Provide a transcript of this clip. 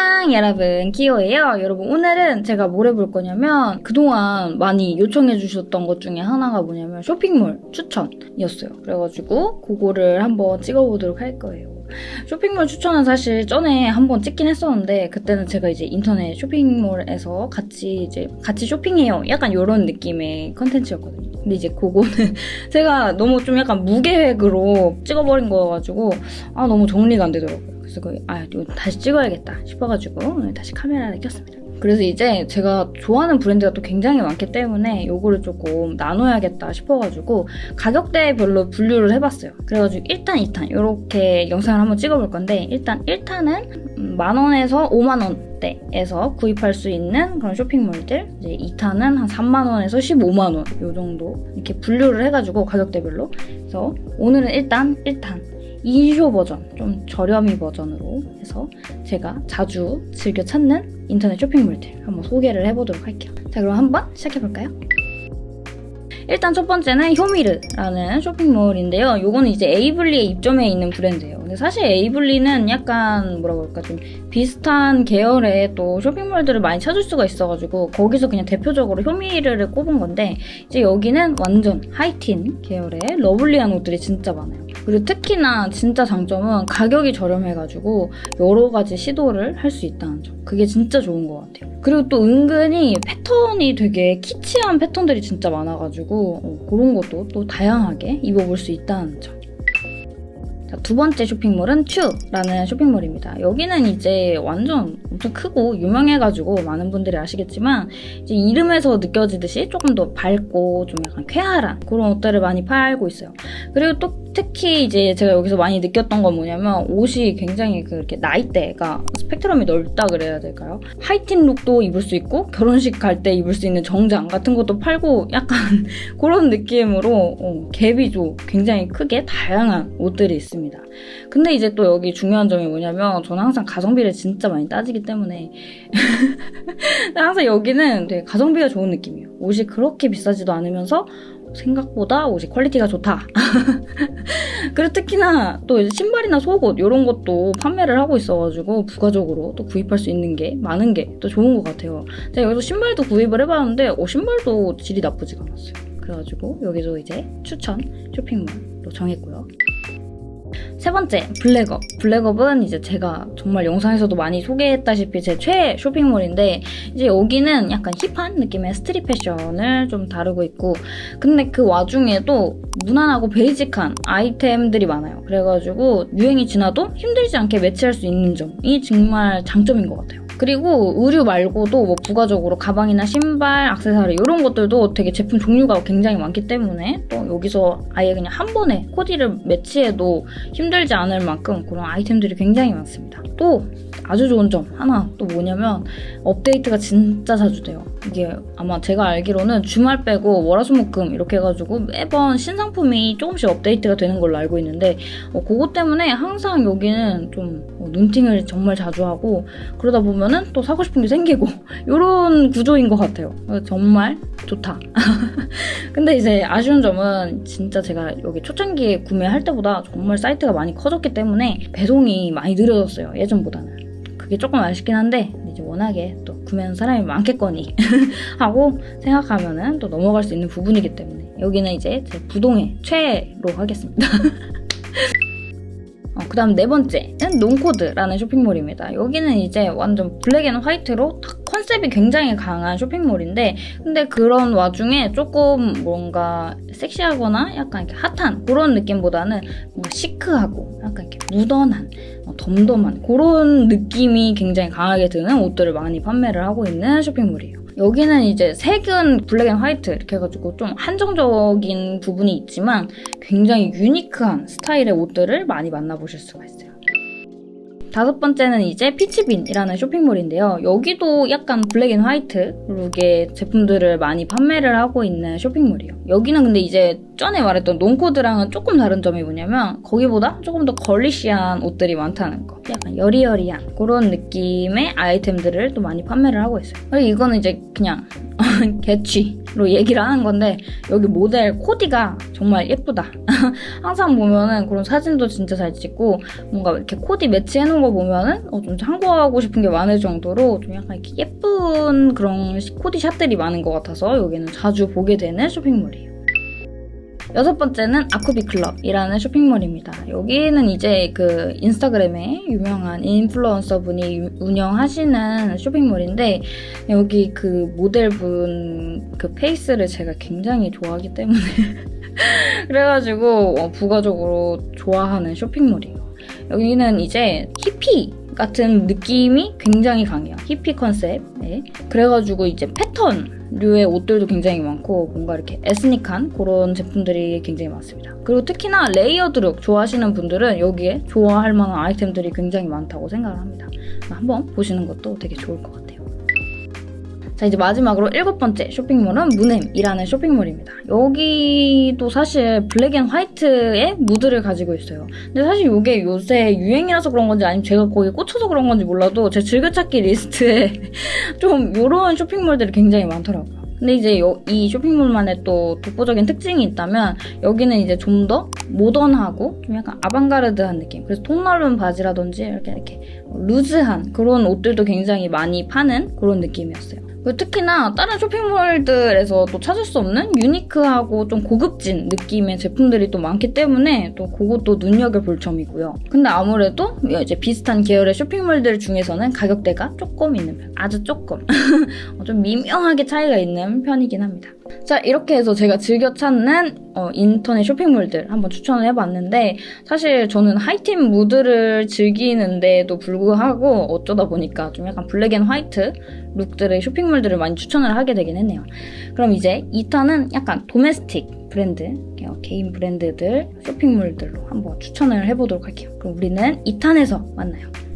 안녕 여러분. 키오예요. 여러분 오늘은 제가 뭘 해볼 거냐면 그동안 많이 요청해 주셨던 것 중에 하나가 뭐냐면 쇼핑몰 추천이었어요. 그래가지고 그거를 한번 찍어보도록 할 거예요. 쇼핑몰 추천은 사실 전에 한번 찍긴 했었는데 그때는 제가 이제 인터넷 쇼핑몰에서 같이 이제 같이 쇼핑해요. 약간 이런 느낌의 컨텐츠였거든요. 근데 이제 그거는 제가 너무 좀 약간 무계획으로 찍어버린 거여가지고 아 너무 정리가 안 되더라고요 그래서 그, 아, 이거 다시 찍어야겠다 싶어가지고 오늘 다시 카메라를 켰습니다. 그래서 이제 제가 좋아하는 브랜드가 또 굉장히 많기 때문에 요거를 조금 나눠야겠다 싶어가지고 가격대별로 분류를 해봤어요. 그래가지고 1탄, 2탄 이렇게 영상을 한번 찍어볼 건데 일단 1탄은 만원에서 5만원대에서 구입할 수 있는 그런 쇼핑몰들 이제 2탄은 한 3만원에서 15만원 요 정도 이렇게 분류를 해가지고 가격대별로 그래서 오늘은 일단 1탄 2쇼 버전, 좀 저렴이 버전으로 해서 제가 자주 즐겨 찾는 인터넷 쇼핑몰들 한번 소개를 해보도록 할게요. 자 그럼 한번 시작해볼까요? 일단 첫 번째는 효미르라는 쇼핑몰인데요. 요거는 이제 에이블리에 입점해 있는 브랜드예요. 근데 사실 에이블리는 약간 뭐라 그럴까 좀 비슷한 계열의 또 쇼핑몰들을 많이 찾을 수가 있어가지고 거기서 그냥 대표적으로 효미르를 꼽은 건데 이제 여기는 완전 하이틴 계열의 lovely한 옷들이 진짜 많아요. 그리고 특히나 진짜 장점은 가격이 저렴해가지고 여러 가지 시도를 할 수 있다는 점. 그게 진짜 좋은 것 같아요. 그리고 또 은근히 패턴이 되게 키치한 패턴들이 진짜 많아가지고 어, 그런 것도 또 다양하게 입어볼 수 있다는 점. 자, 두 번째 쇼핑몰은 츄라는 쇼핑몰입니다. 여기는 이제 완전 엄청 크고 유명해가지고 많은 분들이 아시겠지만 이제 이름에서 느껴지듯이 조금 더 밝고 좀 약간 쾌활한 그런 옷들을 많이 팔고 있어요. 그리고 또 특히 이제 제가 여기서 많이 느꼈던 건 뭐냐면 옷이 굉장히 그렇게 나이대가 스펙트럼이 넓다 그래야 될까요? 하이틴 룩도 입을 수 있고 결혼식 갈 때 입을 수 있는 정장 같은 것도 팔고 약간 그런 느낌으로 어, 갭이 좀 굉장히 크게 다양한 옷들이 있습니다. 근데 이제 또 여기 중요한 점이 뭐냐면 저는 항상 가성비를 진짜 많이 따지기 때문에 항상 여기는 되게 가성비가 좋은 느낌이에요. 옷이 그렇게 비싸지도 않으면서 생각보다 옷이 퀄리티가 좋다. 그리고 특히나 또 신발이나 속옷 이런 것도 판매를 하고 있어가지고 부가적으로 또 구입할 수 있는 게 많은 게 또 좋은 것 같아요. 제가 여기서 신발도 구입을 해봤는데 어, 신발도 질이 나쁘지가 않았어요. 그래가지고 여기서 이제 추천 쇼핑몰로 정했고요. 세 번째, 블랙업. 블랙업은 이제 제가 정말 영상에서도 많이 소개했다시피 제 최애 쇼핑몰인데 이제 여기는 약간 힙한 느낌의 스트릿 패션을 좀 다루고 있고 근데 그 와중에도 무난하고 베이직한 아이템들이 많아요. 그래가지고 유행이 지나도 힘들지 않게 매치할 수 있는 점이 정말 장점인 것 같아요. 그리고 의류 말고도 뭐 부가적으로 가방이나 신발, 악세사리 이런 것들도 되게 제품 종류가 굉장히 많기 때문에 또 여기서 아예 그냥 한 번에 코디를 매치해도 힘들지 않을 만큼 그런 아이템들이 굉장히 많습니다. 또 아주 좋은 점 하나 또 뭐냐면 업데이트가 진짜 자주 돼요. 이게 아마 제가 알기로는 주말 빼고 월화수목금 이렇게 해가지고 매번 신상품이 조금씩 업데이트가 되는 걸로 알고 있는데 어, 그것 때문에 항상 여기는 좀 어, 눈팅을 정말 자주 하고 그러다 보면은 또 사고 싶은 게 생기고 이런 구조인 것 같아요. 정말 좋다. 근데 이제 아쉬운 점은 진짜 제가 여기 초창기에 구매할 때보다 정말 사이트가 많이 커졌기 때문에 배송이 많이 느려졌어요. 예전보다는. 그게 조금 아쉽긴 한데 이제 워낙에 또 구매하는 사람이 많겠거니 하고 생각하면은 또 넘어갈 수 있는 부분이기 때문에 여기는 이제 제 부동의 최애로 하겠습니다. 다음 네 번째는 논코드라는 쇼핑몰입니다. 여기는 이제 완전 black and white로 딱 컨셉이 굉장히 강한 쇼핑몰인데 근데 그런 와중에 조금 뭔가 섹시하거나 약간 이렇게 핫한 그런 느낌보다는 뭔가 chic하고 약간 이렇게 무던한 어, 덤덤한 그런 느낌이 굉장히 강하게 드는 옷들을 많이 판매를 하고 있는 쇼핑몰이에요. 여기는 이제 색은 black and white 이렇게 해가지고 좀 한정적인 부분이 있지만 굉장히 unique한 스타일의 옷들을 많이 만나보실 수가 있어요. 다섯 번째는 이제 피치빈이라는 쇼핑몰인데요. 여기도 약간 black and white look의 제품들을 많이 판매를 하고 있는 쇼핑몰이에요. 여기는 근데 이제 전에 말했던 논코드랑은 조금 다른 점이 뭐냐면 거기보다 조금 더 girlish한 옷들이 많다는 거. 약간 여리여리한 그런 느낌의 아이템들을 또 많이 판매를 하고 있어요. 그리고 이거는 이제 그냥 개취 로 얘기를 하는 건데 여기 모델 코디가 정말 예쁘다. 항상 보면은 그런 사진도 진짜 잘 찍고 뭔가 이렇게 코디 매치해 놓은 거 보면은 어, 좀 참고하고 싶은 게 많을 정도로 좀 약간 이렇게 예쁜 그런 코디 샷들이 많은 것 같아서 여기는 자주 보게 되는 쇼핑몰이에요. 여섯 번째는 아쿠비 클럽이라는 쇼핑몰입니다. 여기는 이제 그 인스타그램에 유명한 인플루언서 분이 운영하시는 쇼핑몰인데 여기 그 모델분 그 페이스를 제가 굉장히 좋아하기 때문에 그래가지고 어, 부가적으로 좋아하는 쇼핑몰이에요. 여기는 이제 히피 같은 느낌이 굉장히 강해요. 히피 컨셉. 네. 그래가지고 이제 패턴류의 옷들도 굉장히 많고 뭔가 이렇게 에스닉한 그런 제품들이 굉장히 많습니다. 그리고 특히나 layered look 좋아하시는 분들은 여기에 좋아할 만한 아이템들이 굉장히 많다고 생각을 합니다. 한번 보시는 것도 되게 좋을 것 같아요. 자 이제 마지막으로 일곱 번째 쇼핑몰은 무넴이라는 쇼핑몰입니다. 여기도 사실 black and white의 무드를 가지고 있어요. 근데 사실 이게 요새 유행이라서 그런 건지 아니면 제가 거기에 꽂혀서 그런 건지 몰라도 제 즐겨찾기 리스트에 좀 이런 쇼핑몰들이 굉장히 많더라고요. 근데 이제 이 쇼핑몰만의 또 독보적인 특징이 있다면 여기는 이제 좀 더 모던하고 좀 약간 아방가르드한 느낌 그래서 통 넓은 바지라든지 이렇게 이렇게 루즈한 그런 옷들도 굉장히 많이 파는 그런 느낌이었어요. 특히나 다른 쇼핑몰들에서 또 찾을 수 없는 유니크하고 좀 고급진 느낌의 제품들이 또 많기 때문에 또 그것도 눈여겨볼 점이고요. 근데 아무래도 이제 비슷한 계열의 쇼핑몰들 중에서는 가격대가 조금 있는 편. 아주 조금. 좀 미묘하게 차이가 있는 편이긴 합니다. 자 이렇게 해서 제가 즐겨 찾는 어, 인터넷 쇼핑몰들 한번 추천을 해봤는데 사실 저는 하이틴 무드를 즐기는데도 불구하고 어쩌다 보니까 좀 약간 black and white look들의 쇼핑몰들을 많이 추천을 하게 되긴 했네요. 그럼 이제 2탄은 약간 domestic 브랜드, 개인 브랜드들 쇼핑몰들로 한번 추천을 해보도록 할게요. 그럼 우리는 2탄에서 만나요.